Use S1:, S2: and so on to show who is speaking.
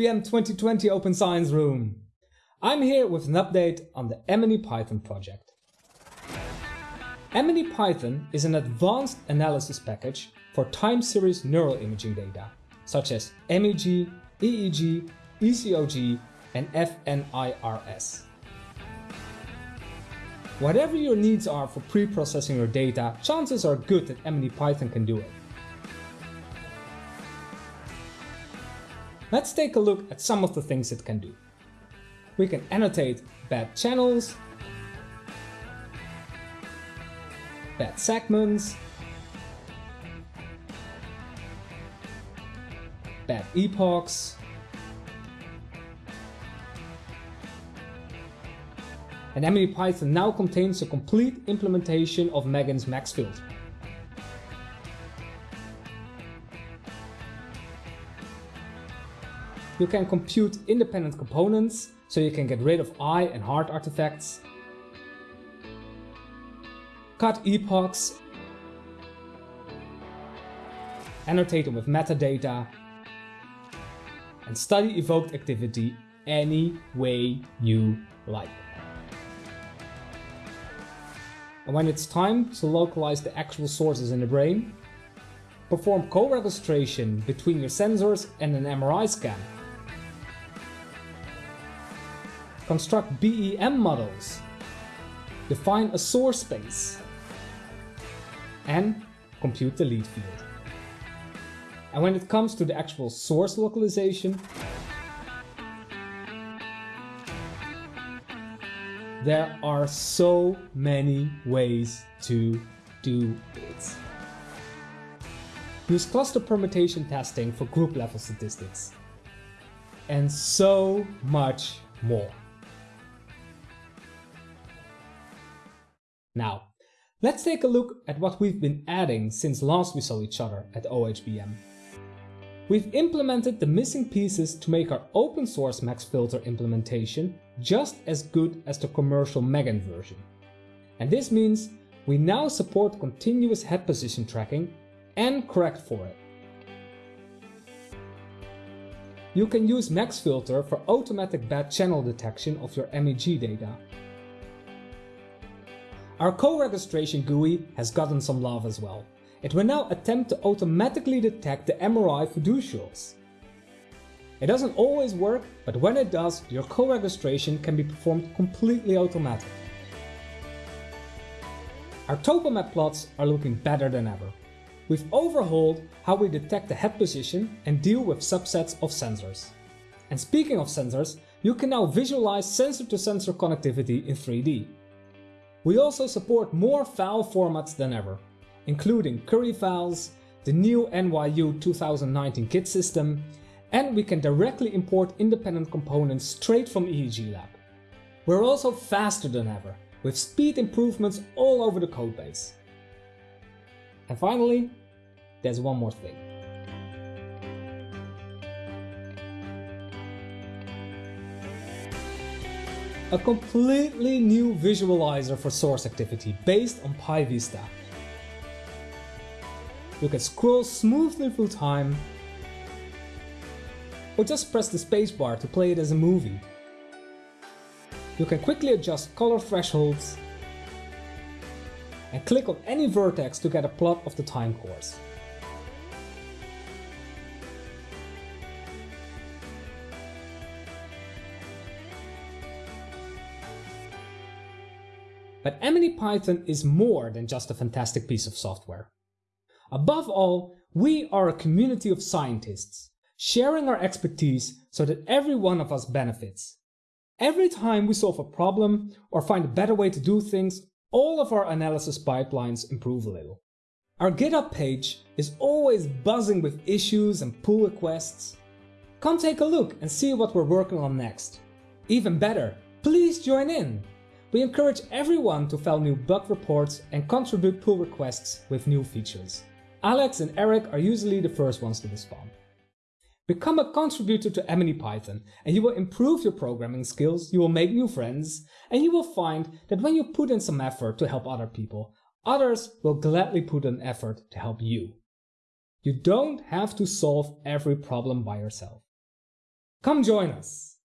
S1: OHBM 2020 Open Science Room. I'm here with an update on the MNE-Python project. MNE-Python is an advanced analysis package for time series neural imaging data, such as MEG, EEG, ECOG and FNIRS. Whatever your needs are for pre-processing your data, chances are good that MNE-Python can do it. Let's take a look at some of the things it can do. We can annotate bad channels, bad segments, bad epochs, and MNE-Python now contains a complete implementation of MEGIN's max filter. You can compute independent components, so you can get rid of eye and heart artifacts, cut epochs, annotate them with metadata, and study evoked activity any way you like. And when it's time to localize the actual sources in the brain, perform co-registration between your sensors and an MRI scan construct BEM models, define a source space, and compute the lead field. And when it comes to the actual source localization, there are so many ways to do it. Use cluster permutation testing for group level statistics. And so much more. Now, let's take a look at what we've been adding since last we saw each other at OHBM. We've implemented the missing pieces to make our open source max filter implementation just as good as the commercial MEGIN version. And this means we now support continuous head position tracking and correct for it. You can use max filter for automatic bad channel detection of your MEG data our co-registration GUI has gotten some love as well. It will now attempt to automatically detect the MRI fiducials. It doesn't always work, but when it does, your co-registration can be performed completely automatic. Our topomap plots are looking better than ever. We've overhauled how we detect the head position and deal with subsets of sensors. And speaking of sensors, you can now visualize sensor-to-sensor -sensor connectivity in 3D. We also support more file formats than ever, including curry files, the new NYU 2019 kit system, and we can directly import independent components straight from EEGLAB. We're also faster than ever, with speed improvements all over the codebase. And finally, there's one more thing. A completely new visualizer for source activity based on PyVista. You can scroll smoothly through time or just press the spacebar to play it as a movie. You can quickly adjust color thresholds and click on any vertex to get a plot of the time course. But MNE-Python is more than just a fantastic piece of software. Above all, we are a community of scientists, sharing our expertise so that every one of us benefits. Every time we solve a problem or find a better way to do things, all of our analysis pipelines improve a little. Our GitHub page is always buzzing with issues and pull requests. Come take a look and see what we're working on next. Even better, please join in! We encourage everyone to file new bug reports and contribute pull requests with new features. Alex and Eric are usually the first ones to respond. Become a contributor to MNE-Python and you will improve your programming skills, you will make new friends, and you will find that when you put in some effort to help other people, others will gladly put in effort to help you. You don't have to solve every problem by yourself. Come join us!